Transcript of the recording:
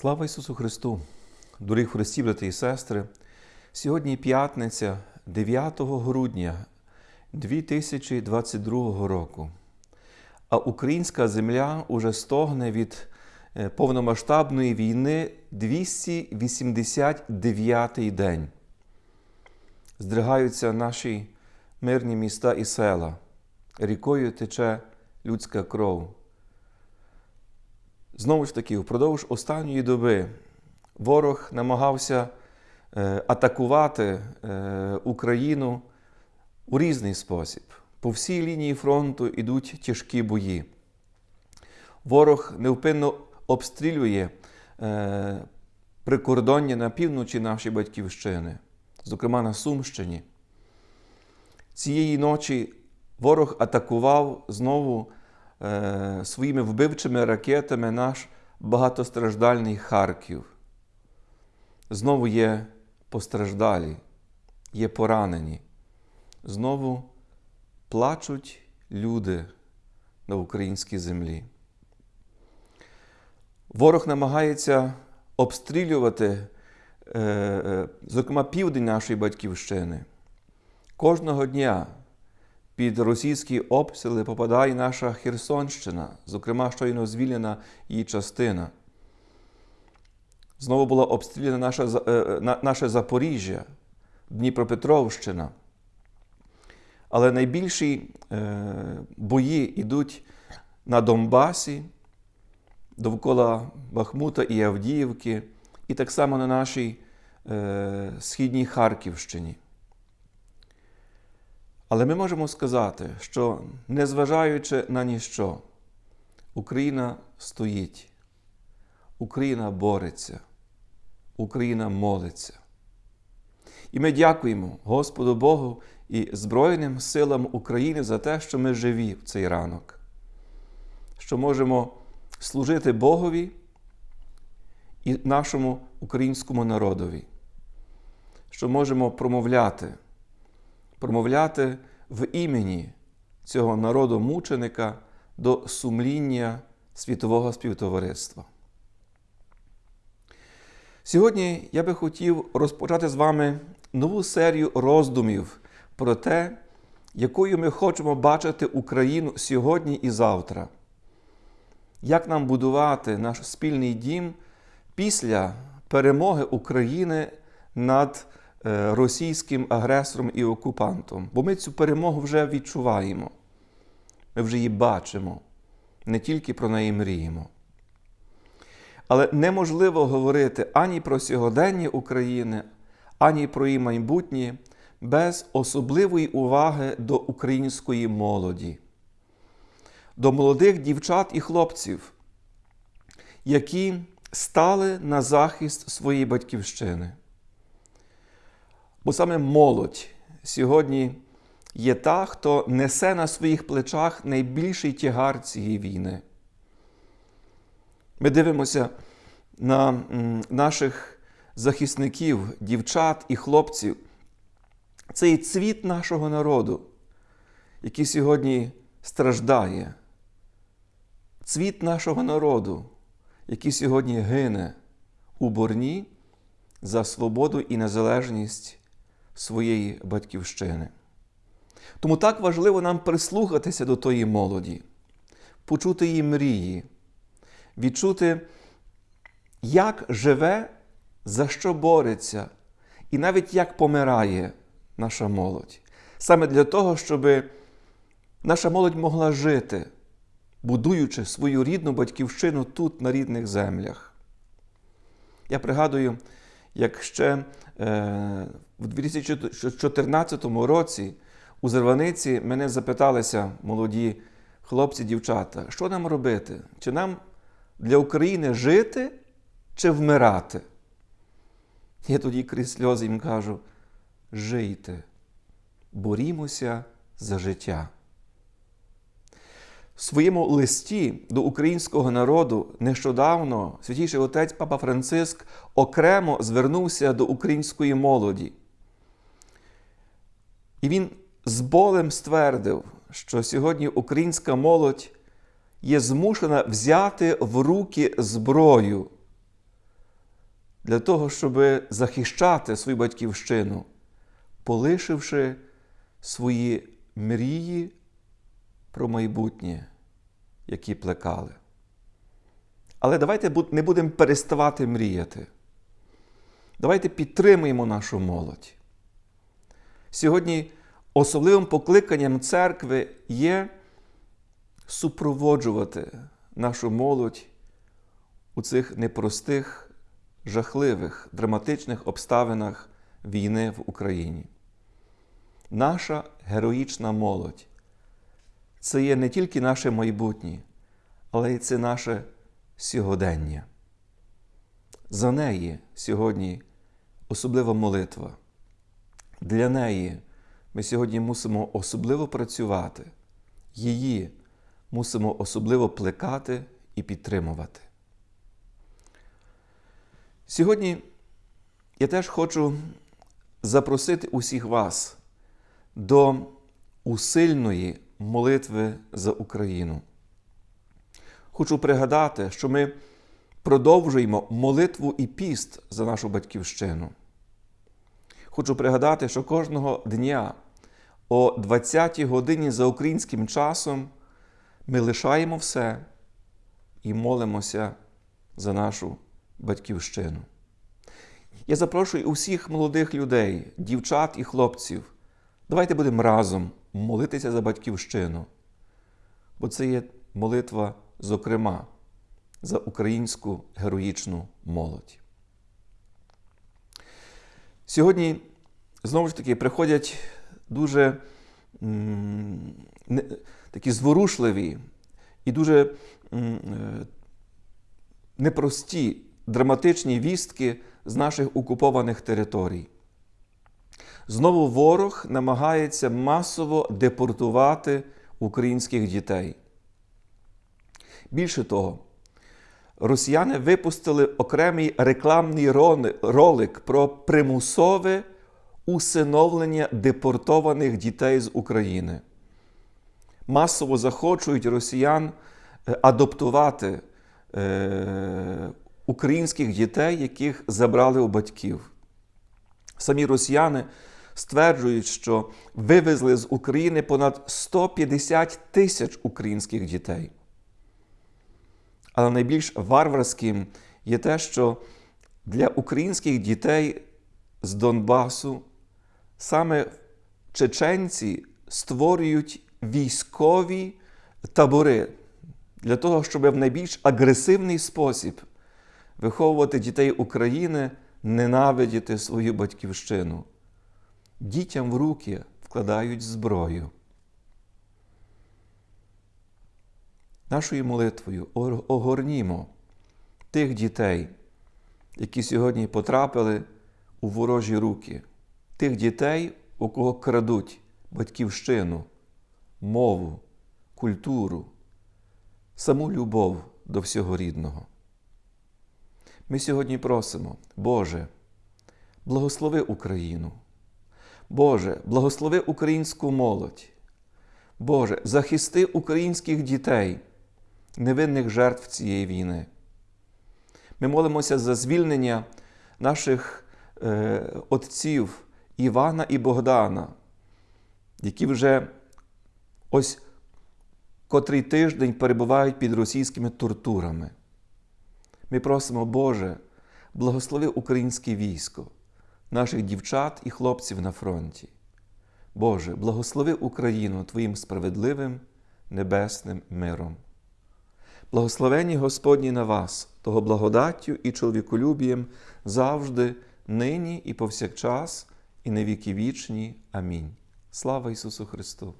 Слава Ісусу Христу! Дорогі Христі, брати і сестри! Сьогодні п'ятниця 9 грудня 2022 року. А українська земля уже стогне від е, повномасштабної війни 289-й день. Здригаються наші мирні міста і села. Рікою тече людська кров. Знову ж таки, впродовж останньої доби ворог намагався е, атакувати е, Україну у різний спосіб. По всій лінії фронту йдуть тяжкі бої. Ворог невпинно обстрілює е, прикордоння на півночі нашої батьківщини, зокрема на Сумщині. Цієї ночі ворог атакував знову своїми вбивчими ракетами наш багатостраждальний Харків. Знову є постраждалі, є поранені. Знову плачуть люди на українській землі. Ворог намагається обстрілювати, е, е, зокрема, південь нашої батьківщини. Кожного дня під російські обстріли попадає наша Херсонщина, зокрема, щойно звільнена її частина. Знову була обстріляна наша, е, наше Запоріжжя, Дніпропетровщина. Але найбільші бої йдуть на Донбасі, довкола Бахмута і Авдіївки, і так само на нашій е, східній Харківщині. Але ми можемо сказати, що незважаючи на ніщо, Україна стоїть, Україна бореться, Україна молиться. І ми дякуємо Господу Богу і Збройним силам України за те, що ми живі в цей ранок, що можемо служити Богові і нашому українському народові, що можемо промовляти, промовляти в імені цього народу мученика до сумління світового співтовариства. Сьогодні я би хотів розпочати з вами нову серію роздумів про те, якою ми хочемо бачити Україну сьогодні і завтра як нам будувати наш спільний дім після перемоги України над російським агресором і окупантом. Бо ми цю перемогу вже відчуваємо, ми вже її бачимо, не тільки про неї мріємо. Але неможливо говорити ані про сьогодення України, ані про її майбутнє без особливої уваги до української молоді до молодих дівчат і хлопців, які стали на захист своєї батьківщини. Бо саме молодь сьогодні є та, хто несе на своїх плечах найбільший тягар цієї війни. Ми дивимося на наших захисників, дівчат і хлопців. Це і цвіт нашого народу, який сьогодні страждає, цвіт нашого народу, який сьогодні гине у борні за свободу і незалежність своєї батьківщини. Тому так важливо нам прислухатися до тої молоді, почути її мрії, відчути, як живе, за що бореться, і навіть як помирає наша молодь. Саме для того, щоб наша молодь могла жити будуючи свою рідну батьківщину тут, на рідних землях. Я пригадую, як ще е, в 2014 році у Зерваниці мене запиталися молоді хлопці, дівчата, що нам робити? Чи нам для України жити чи вмирати? Я тоді крізь сльози їм кажу: жийте, борімося за життя. В своєму листі до українського народу нещодавно святійший отець Папа Франциск окремо звернувся до української молоді. І він з болем ствердив, що сьогодні українська молодь є змушена взяти в руки зброю для того, щоб захищати свою батьківщину, полишивши свої мрії про майбутнє, які плекали. Але давайте не будемо переставати мріяти. Давайте підтримуємо нашу молодь. Сьогодні особливим покликанням церкви є супроводжувати нашу молодь у цих непростих, жахливих, драматичних обставинах війни в Україні. Наша героїчна молодь це є не тільки наше майбутнє, але й це наше сьогодення. За неї сьогодні особлива молитва. Для неї ми сьогодні мусимо особливо працювати, її мусимо особливо плекати і підтримувати. Сьогодні я теж хочу запросити усіх вас до усильної молитви за Україну. Хочу пригадати, що ми продовжуємо молитву і піст за нашу батьківщину. Хочу пригадати, що кожного дня о 20-й годині за українським часом ми лишаємо все і молимося за нашу батьківщину. Я запрошую усіх молодих людей, дівчат і хлопців. Давайте будемо разом молитися за батьківщину, бо це є молитва, зокрема, за українську героїчну молодь. Сьогодні, знову ж таки, приходять дуже не, такі зворушливі і дуже е, непрості драматичні вістки з наших окупованих територій. Знову ворог намагається масово депортувати українських дітей. Більше того, росіяни випустили окремий рекламний ролик про примусове усиновлення депортованих дітей з України. Масово захочують росіян е, адаптувати е, українських дітей, яких забрали у батьків. Самі росіяни стверджують, що вивезли з України понад 150 тисяч українських дітей. Але найбільш варварським є те, що для українських дітей з Донбасу саме чеченці створюють військові табори для того, щоб в найбільш агресивний спосіб виховувати дітей України, ненавидіти свою батьківщину. Дітям в руки вкладають зброю. Нашою молитвою огорнімо тих дітей, які сьогодні потрапили у ворожі руки, тих дітей, у кого крадуть батьківщину, мову, культуру, саму любов до всього рідного. Ми сьогодні просимо, Боже, благослови Україну. Боже, благослови українську молодь. Боже, захисти українських дітей, невинних жертв цієї війни. Ми молимося за звільнення наших е, отців Івана і Богдана, які вже ось котрий тиждень перебувають під російськими тортурами. Ми просимо, Боже, благослови українське військо, наших дівчат і хлопців на фронті. Боже, благослови Україну Твоїм справедливим небесним миром. Благословені Господні на вас, того благодаттю і чоловіколюбієм завжди, нині і повсякчас, і на віки вічні. Амінь. Слава Ісусу Христу!